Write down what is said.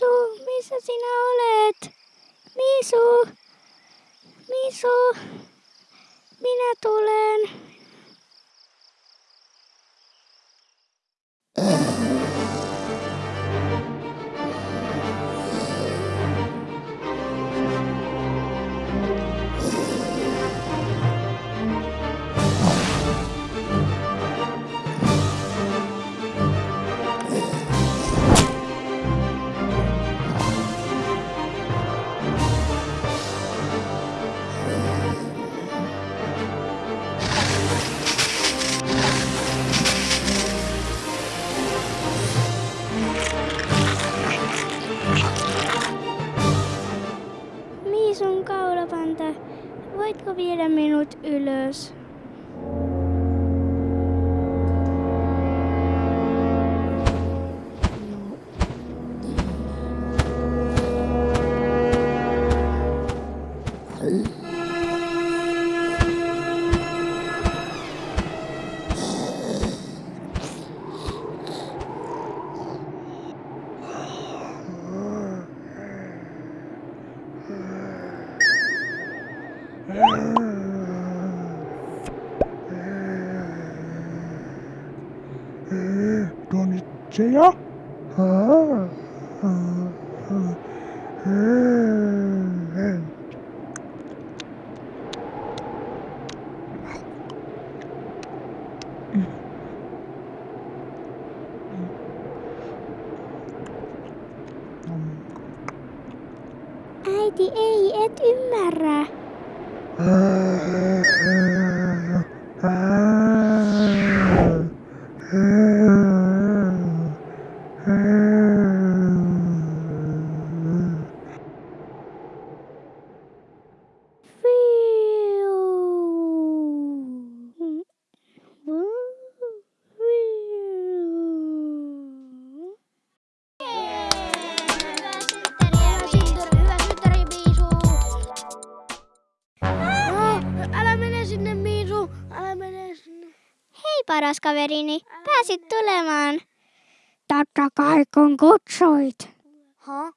Misu, missä sinä olet? Misu, Misu, minä tulen. Voitko viedä minut ylös? Donitseja? Äiti ei, et ymmärrä. Uh... Hei paras kaverini, pääsit tulemaan. Totta kai kun kutsuit. Ha?